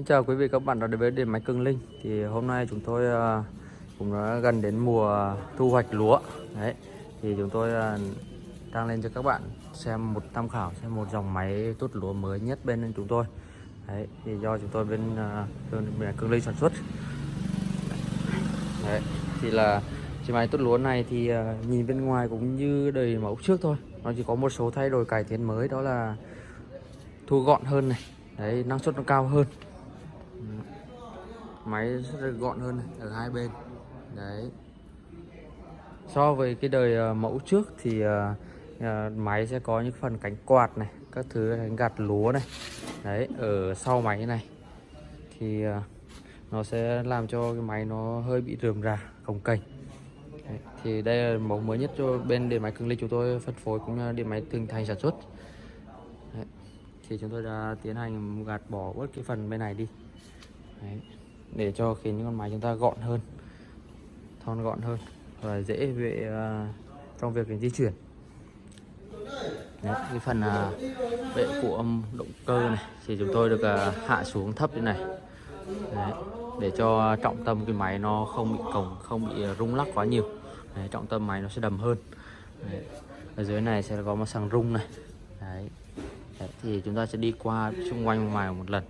Xin chào quý vị, các bạn đã đến với điện máy Cường Linh. Thì hôm nay chúng tôi à, cũng đã gần đến mùa thu hoạch lúa. Đấy, thì chúng tôi à, đang lên cho các bạn xem một tham khảo, xem một dòng máy tuốt lúa mới nhất bên chúng tôi. Đấy, thì do chúng tôi bên à, bên điện máy Cường Linh sản xuất. Đấy, thì là chiếc máy tuốt lúa này thì nhìn bên ngoài cũng như đời mẫu trước thôi. Nó chỉ có một số thay đổi cải tiến mới, đó là thu gọn hơn này. Đấy, năng suất nó cao hơn máy rất là gọn hơn này, ở hai bên. Đấy. So với cái đời ờ, mẫu trước thì ờ, ờ, máy sẽ có những phần cánh quạt này các thứ cánh gạt lúa này. Đấy ở sau máy này thì nó sẽ làm cho cái máy nó hơi bị rườm rà cồng kềnh. Thì đây là mẫu mới nhất cho bên điện máy cường linh chúng tôi phân phối cũng như điện máy từng thành sản xuất. Đấy, thì chúng tôi đã tiến hành gạt bỏ bớt cái phần bên này đi. Đấy, để cho khiến những con máy chúng ta gọn hơn thon gọn hơn và dễ về uh, à, trong việc di chuyển. Đấy, cái phần uh, bệ của âm động cơ này thì chúng tôi được uh, hạ xuống thấp như này. Đấy, để cho trọng tâm cái máy nó không bị cổng không bị rung lắc quá nhiều. Đấy, trọng tâm máy nó sẽ đầm hơn. Đấy. ở dưới này sẽ có một sàng rung này. Đấy. Đấy, thì chúng ta sẽ đi qua xung quanh ngoài một lần.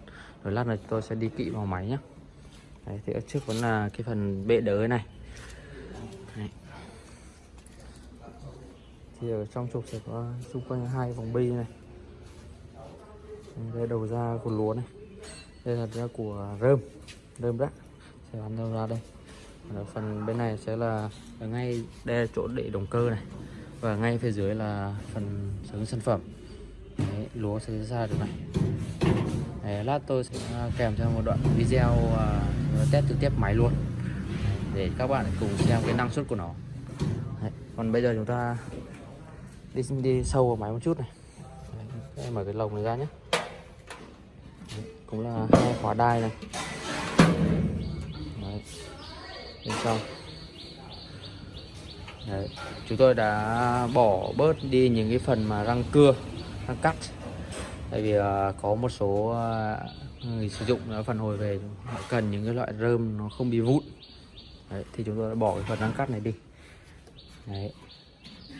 Rồi lát nữa tôi sẽ đi kỹ vào máy nhé Đấy, thì ở trước vẫn là cái phần bệ đỡ này. Đấy. thì ở trong trục sẽ có xung quanh hai vòng bi này. Đây đầu ra của lúa này. Đây là ra của rơm. Rơm rác. Sẽ bắn đầu ra đây. Ở phần bên này sẽ là ở ngay đây là chỗ để động cơ này. Và ngay phía dưới là phần sử sản phẩm. Đấy, lúa sẽ ra được này. Đấy, lát tôi sẽ à, kèm theo một đoạn video uh, test trực tiếp máy luôn. Để các bạn cùng xem cái năng suất của nó. Đấy, còn bây giờ chúng ta đi đi sâu vào máy một chút này. Đấy, mở cái lồng này ra nhé. Đấy, cũng là hai khóa đai này. Đấy, bên trong. Đấy, chúng tôi đã bỏ bớt đi những cái phần mà răng cưa răng cắt tại vì ờ, có một số ờ, người sử dụng nó phản hồi về họ cần những cái loại rơm nó không bị vụn. Đấy, thì chúng tôi đã bỏ cái phần răng cắt này đi. Đấy.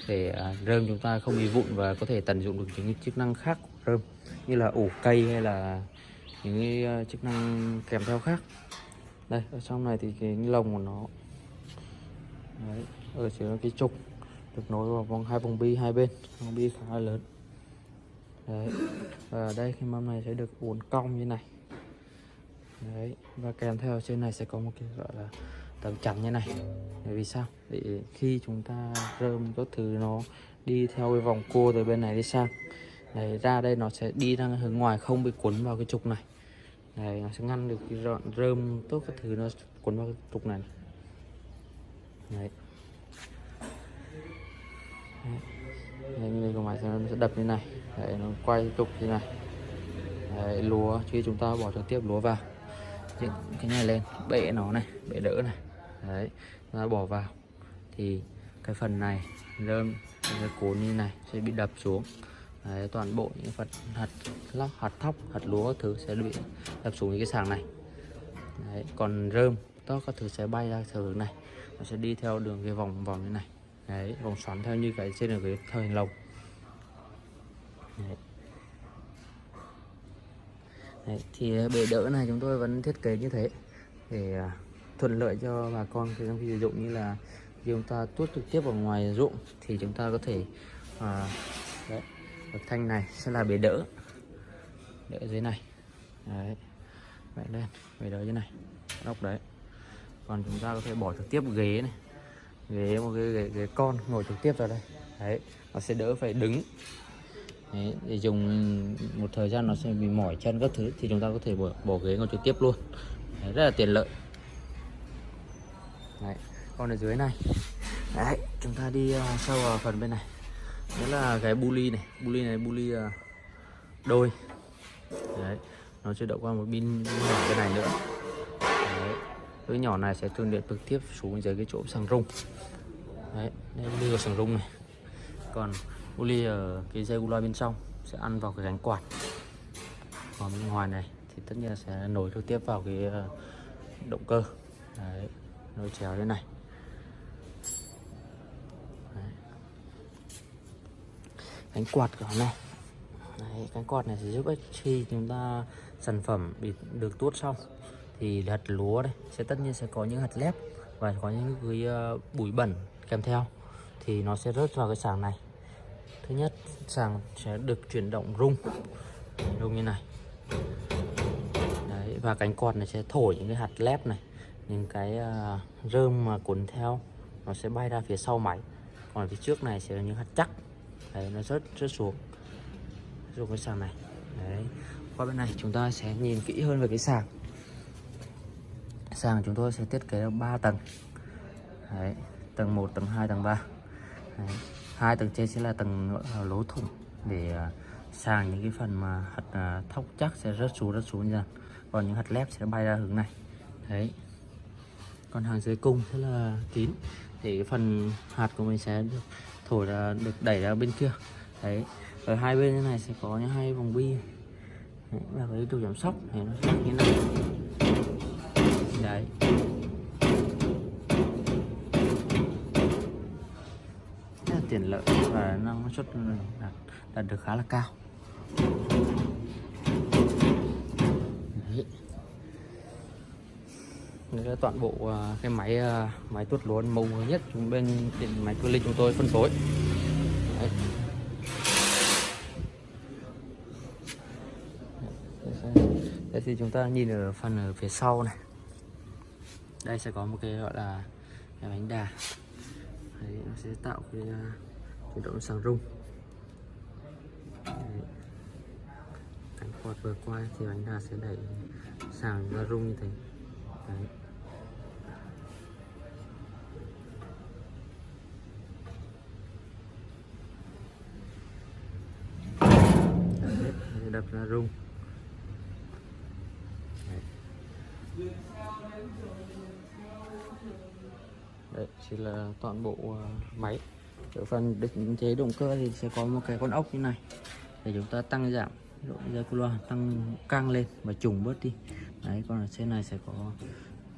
để ờ, rơm chúng ta không bị vụn và có thể tận dụng được những chức năng khác của rơm như là ủ cây hay là những cái chức năng kèm theo khác. Đây ở trong này thì cái lồng của nó Đấy, ở dưới cái trục được nối vào vòng hai vòng bi hai bên vòng bi khá là lớn. Đấy. và đây cái mâm này sẽ được uốn cong như này Đấy. và kèm theo trên này sẽ có một cái gọi là tấm chắn như này để vì sao để khi chúng ta rơm các thứ nó đi theo cái vòng cua từ bên này đi sang Đấy, ra đây nó sẽ đi ra hướng ngoài không bị cuốn vào cái trục này Đấy, nó sẽ ngăn được cái rọn rơm tốt các thứ nó cuốn vào cái trục này Đấy. Đấy. Đấy, như của máy sẽ, nó sẽ đập như này. Đấy, nó quay trục như này. Đấy, lúa khi chúng ta bỏ trực tiếp lúa vào. Những cái này lên bệ nó này bệ đỡ này. Đấy ta bỏ vào. Thì cái phần này rơm cái cuốn như này sẽ bị đập xuống. Đấy, toàn bộ những phần hạt lóc hạt thóc hạt lúa thứ sẽ bị đập xuống những cái sàng này. Đấy, còn rơm tốt các thứ sẽ bay ra theo hướng này. Nó sẽ đi theo đường cái vòng vòng như này đấy vòng xoắn theo như cái trên là cái thời hình lồng đấy. Đấy, thì bể đỡ này chúng tôi vẫn thiết kế như thế để à, thuận lợi cho bà con khi sử dụng như là khi chúng ta tuốt trực tiếp vào ngoài ruộng thì chúng ta có thể à, đấy, bậc thanh này sẽ là bể đỡ. Đỡ dưới này. Đấy vậy lên bể đỡ dưới này. Nóc đấy. Còn chúng ta có thể bỏ trực tiếp ghế này ghế một cái ghế, ghế con ngồi trực tiếp vào đây. Đấy nó sẽ đỡ phải đứng. Đấy, để dùng một thời gian nó sẽ bị mỏi chân các thứ thì chúng ta có thể bỏ, bỏ ghế ngồi trực tiếp luôn. Đấy, rất là tiện lợi. Đấy, còn ở dưới này. Đấy, chúng ta đi uh, sâu vào phần bên này. Đó là cái buli này. Buli này buli uh, đôi. Đấy, nó sẽ đậu qua một pin nhỏ cái này nữa cái nhỏ này sẽ truyền điện trực tiếp xuống dưới cái chỗ sàng rung. Đấy, đây đưa sàng rung này. Còn uli ở cái dây loa bên trong sẽ ăn vào cái gánh quạt. Còn bên ngoài này thì tất nhiên sẽ nối trực tiếp vào cái ờ, động cơ. Đấy nối chéo thế này. Đấy. cánh quạt của nó này. Đấy, cánh quạt này sẽ giúp ích khi chúng ta sản phẩm bị được tuốt xong thì hạt lúa đây sẽ tất nhiên sẽ có những hạt lép và có những cái ờ, bụi bẩn kèm theo. Thì nó sẽ rớt vào cái sàng này. Thứ nhất sàng sẽ được chuyển động rung. Rung như này. Đấy, và cánh quạt này sẽ thổi những cái hạt lép này. Những cái uh, rơm mà cuốn theo nó sẽ bay ra phía sau máy. Còn phía trước này sẽ là những hạt chắc. Đấy, nó rớt rớt xuống. Xuống cái sàng này. Đấy. qua bên này chúng ta sẽ nhìn kỹ hơn về cái sàng sàn chúng tôi sẽ thiết kế 3 tầng. Đấy, tầng 1, tầng 2, tầng 3 Đấy. hai tầng trên sẽ là tầng lỗ thủng để ờ, sàng những cái phần mà hạt à, thóc chắc sẽ rớt xuống rớt xuống nha còn những hạt lép sẽ bay ra hướng này. Đấy. Còn hàng dưới cung sẽ là kín thì cái phần hạt của mình sẽ được thổi ra được đẩy ra bên kia. Đấy. Ở hai bên như này sẽ có những hai vòng bi. Đấy, và cái đồ giảm sóc. Thì nó sẽ như này đấy rất là tiện lợi và năng suất đạt, đạt được khá là cao Đấy. Đây là toàn bộ à, cái máy à, máy tuốt lúa màu nhất chúng bên điện máy cơ linh chúng tôi phân phối Đấy. Đây thì chúng ta nhìn ở phần ở phía sau này đây sẽ có một cái gọi là cái bánh đà Đấy, nó sẽ tạo cái à, chuyển động sàng rung Đấy. cánh quạt vừa qua thì bánh đà sẽ đẩy sàng ra rung như thế Đấy. Đấy, đập ra rung Đấy. Đấy, chỉ là toàn bộ ờ, máy. Ở phần định chế động cơ thì sẽ có một cái con ốc như này. Để chúng ta tăng giảm độ dây cu loa, tăng căng lên và trùng bớt đi. Đấy, còn ở trên này sẽ có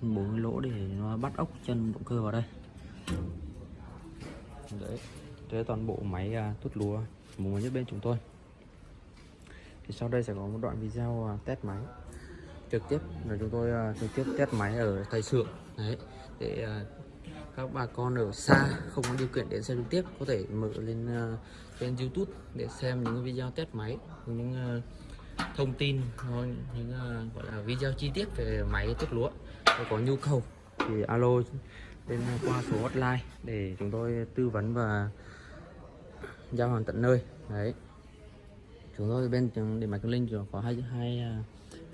bốn lỗ để nó bắt ốc chân động cơ vào đây. Đấy đây toàn bộ máy à, tút lúa mới nhất bên chúng tôi. Thì sau đây sẽ có một đoạn video à, test máy trực tiếp. Là chúng tôi à, trực tiếp test máy ở tay xưởng đấy, để các bà con ở xa không có điều kiện đến xem trực tiếp có thể mở lên ờ, uh, trên YouTube để xem những video test máy những uh, thông tin ờ, những uh, gọi là video chi tiết về máy tốt lúa. Nếu có nhu cầu thì alo lên qua số hotline để chúng tôi tư vấn và giao hàng tận nơi. Đấy. Chúng tôi bên điện máy Cường Linh có hai hai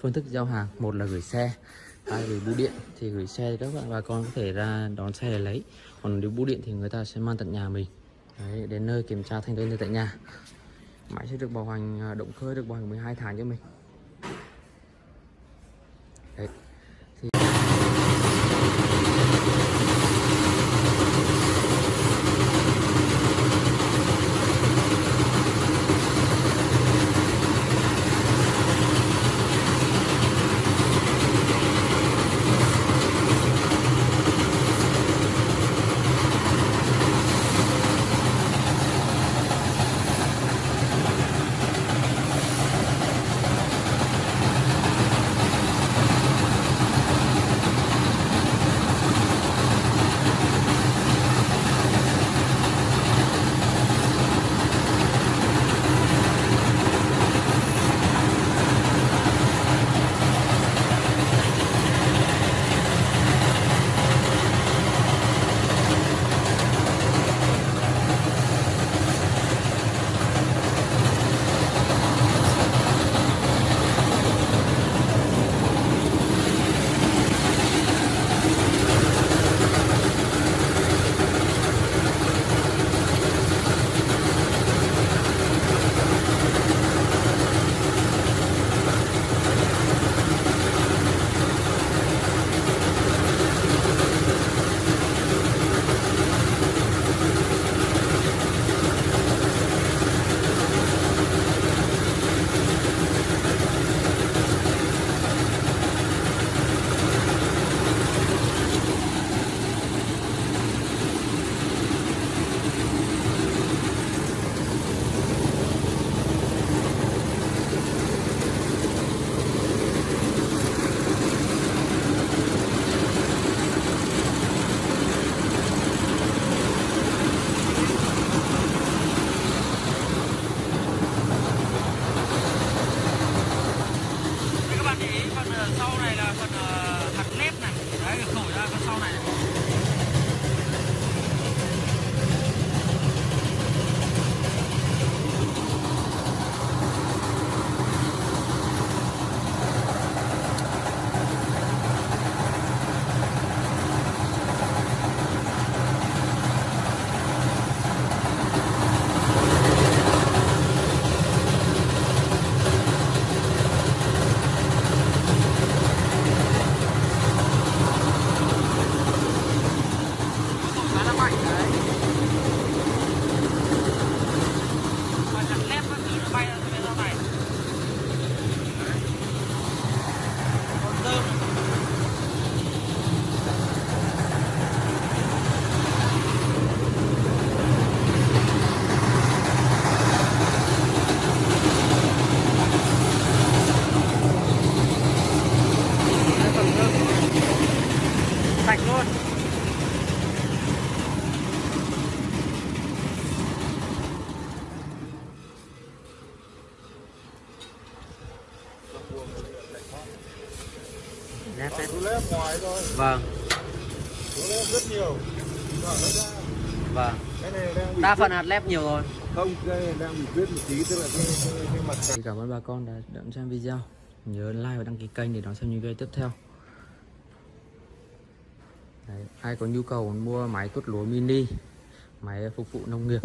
phương thức giao hàng. Một là gửi xe ai gửi bưu điện thì gửi xe thì các bạn bà con có thể ra đón xe để lấy. Còn nếu bưu điện thì người ta sẽ mang tận nhà mình. Đấy, đến nơi kiểm tra thanh toán tại nhà. Máy sẽ được bảo hành à, động cơ được bảo hành 12 tháng cho mình. Để ý phần sau này là phần hạt nếp này đấy được ra phần sau này này. khá là mạnh đấy và hạt nếp các thứ nó bay ra bên sau này Đấy. còn dơm Đấy, phần dơm sạch luôn lép ngoài thôi, vâng. Lép rất nhiều. Vâng. Cái này đang bị đa phần hạt lép nhiều rồi. Không, cái này đang bị khuyết một tí, tức là cái, cái, cái mặt cảm ơn bà con đã đón xem video. Nhớ like và đăng ký kênh để đón xem những video tiếp theo. Đấy, ai có nhu cầu mua máy tuốt lúa mini máy phục vụ nông nghiệp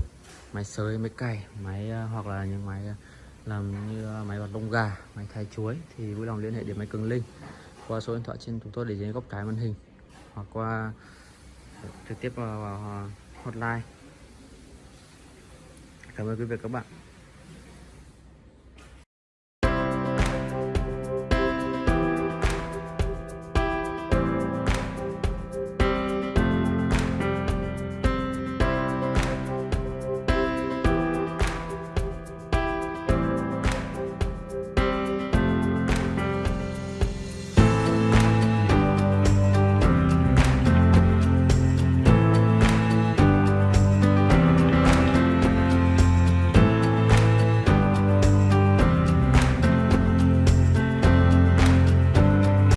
máy sới máy cày máy ờ, hoặc là những máy ờ, làm như ờ, máy bật lông gà máy thái chuối thì vui lòng liên hệ đến máy cường linh qua số điện thoại trên chúng tôi để dưới góc trái màn hình hoặc qua trực tiếp vào, vào hotline. Cảm ơn quý vị các bạn.